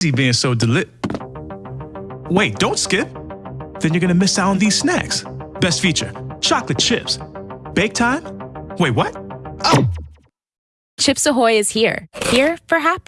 being so deli- Wait, don't skip. Then you're gonna miss out on these snacks. Best feature, chocolate chips. Bake time? Wait, what? Oh! Chips Ahoy is here. Here for happy.